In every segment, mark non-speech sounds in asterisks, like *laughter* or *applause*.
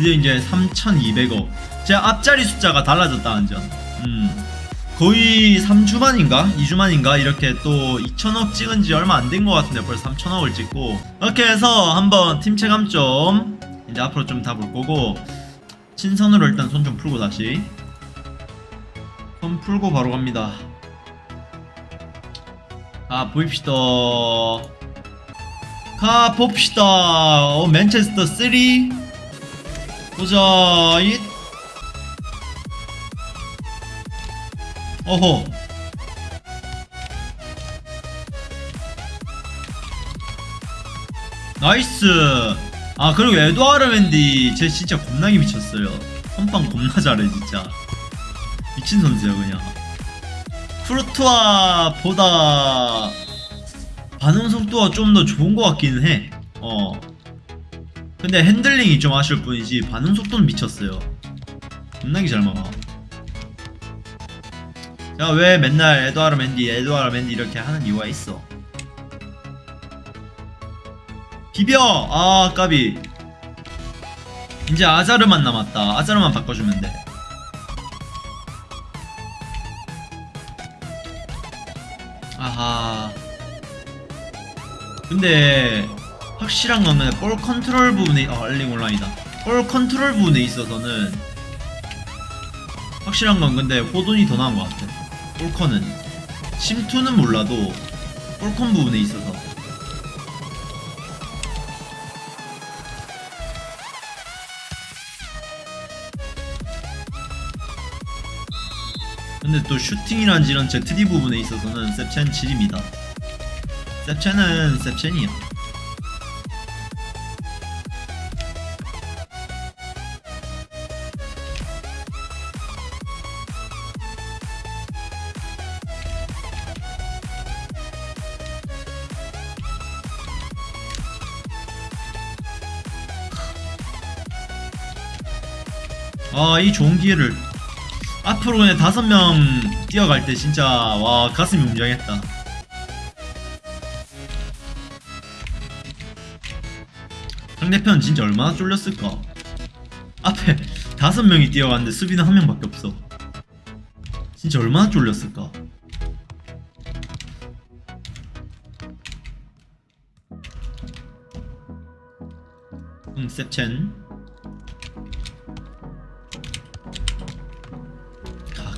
드디어 이제 3,200억. 제 앞자리 숫자가 달라졌다는 점. 음. 거의 3주 만인가? 2주 만인가? 이렇게 또 2천억 찍은 지 얼마 안 된 것 같은데 벌써 3천억을 찍고. 이렇게 해서 한번 팀 체감 좀 이제 앞으로 좀 다 볼 거고. 신선으로 일단 손 좀 풀고 다시. 손 풀고 바로 갑니다. 아, 보입시다. 가 봅시다. 어, 맨체스터 3. 보자. 잇. 어허. Nice. 아 그리고 에드와르 멘디 쟤 진짜 겁나게 미쳤어요. 선방 겁나 잘해 진짜. 미친 선수야 그냥. 쿠르투아보다 반응 속도가 좀 더 좋은 것 같기는 해. 어. 근데 핸들링이 좀 아쉬울 뿐이지 반응 속도는 미쳤어요. 겁나게 잘 막아. 자, 왜 맨날 에드와르 멘디, 에드와르 멘디 이렇게 하는 이유가 있어. 비벼! 아, 까비. 이제 아자르만 남았다. 아자르만 바꿔주면 돼. 아하. 근데 확실한 거는 볼 컨트롤 부분에 아 알링 온라인이다. 볼 컨트롤 부분에 있어서는 확실한 건 근데 호돈이 더 나은 것 같아. 볼컨은 침투는 몰라도 볼컨 부분에 있어서 근데 또 슈팅이란지 이런 ZD 부분에 있어서는 셉첸 7입니다. 셉첸은 셉첸이야. 아, 이 좋은 기회를 앞으로 그냥 다섯 명 뛰어갈 때 진짜 와 가슴이 웅장했다. 상대편 진짜 얼마나 쫄렸을까? 앞에 다섯 명이 뛰어갔는데 수비는 한 명밖에 없어. 진짜 얼마나 쫄렸을까? 응, 셉첸.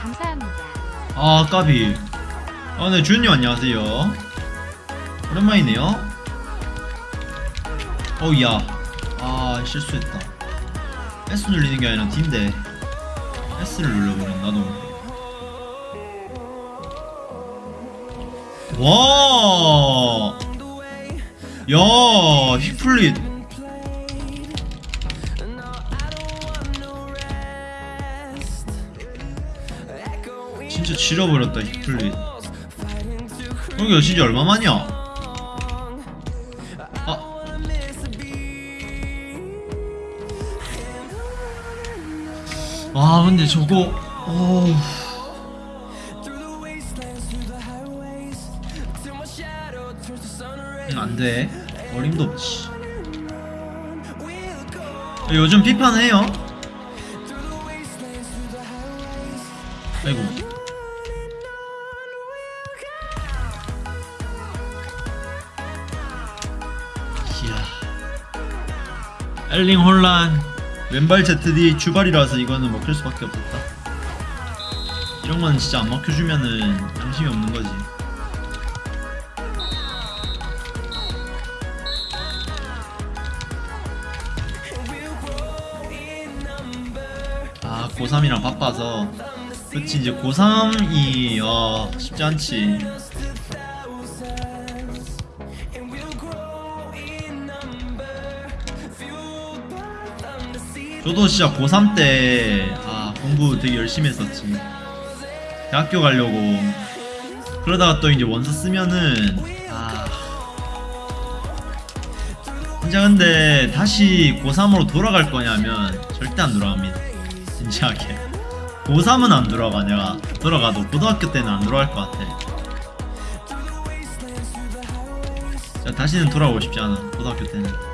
감사합니다. 아 까비. 아네 주현님 안녕하세요. 오랜만이네요. 어우야. 아 실수했다. S 눌리는 게 아니라 D인데. S를 눌러버린 나도 와, 야, 히플릿. 진짜 지려버렸다, 히플릿. 여기 진지 얼마만이야? 아, 와, 근데 저거, 어우. 음, 안 돼. 어림도 없지. 요즘 피파는 해요. 아이고. 엘링 혼란. 왼발 ZD 주발이라서 이거는 먹힐 수밖에 없었다. 이런 건 진짜 안 먹혀주면은 양심이 없는 거지. 아 고3이랑 바빠서 그치 이제 고3이 어 쉽지 않지 저도 진짜 고3 때, 아, 공부 되게 열심히 했었지. 대학교 가려고. 그러다가 또 이제 원서 쓰면은, 아. 진짜 근데 다시 고3으로 돌아갈 거냐면 절대 안 돌아갑니다. 진지하게. 고3은 안 돌아가, 내가. 돌아가도 고등학교 때는 안 돌아갈 것 같아. 자, 다시는 돌아오고 싶지 않아, 고등학교 때는.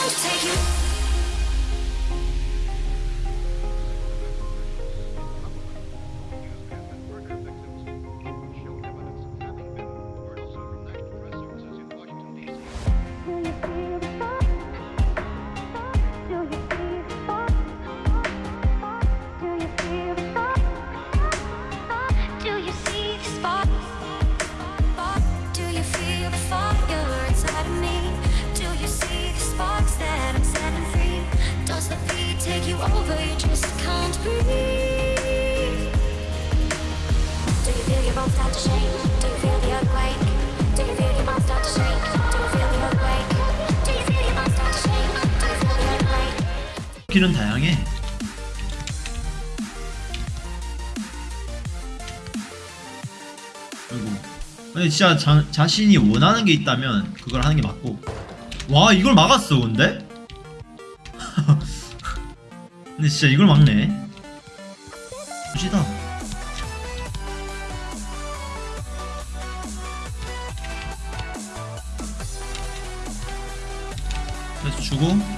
I'll take you. 길은 다양해. 그리고 근데 진짜 자, 자신이 원하는 게 있다면 그걸 하는 게 맞고. 와 이걸 막았어 근데? *laughs* 근데 진짜 이걸 막네. 굿이다. 그래서 주고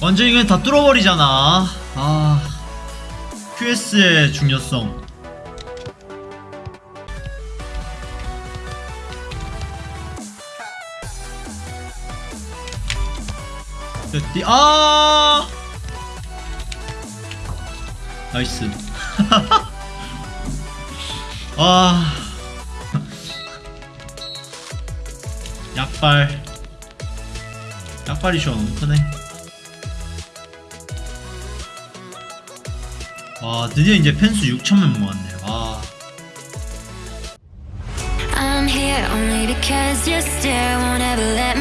완전히 그냥 다 뚫어버리잖아. 아 QS의 중요성. D 아! 나이스. *laughs* 아. *laughs* 약발 약발이 쇼 너무 크네 와 드디어 이제 펜수 6천명 모았네 와 I'm here only because your stare won't ever let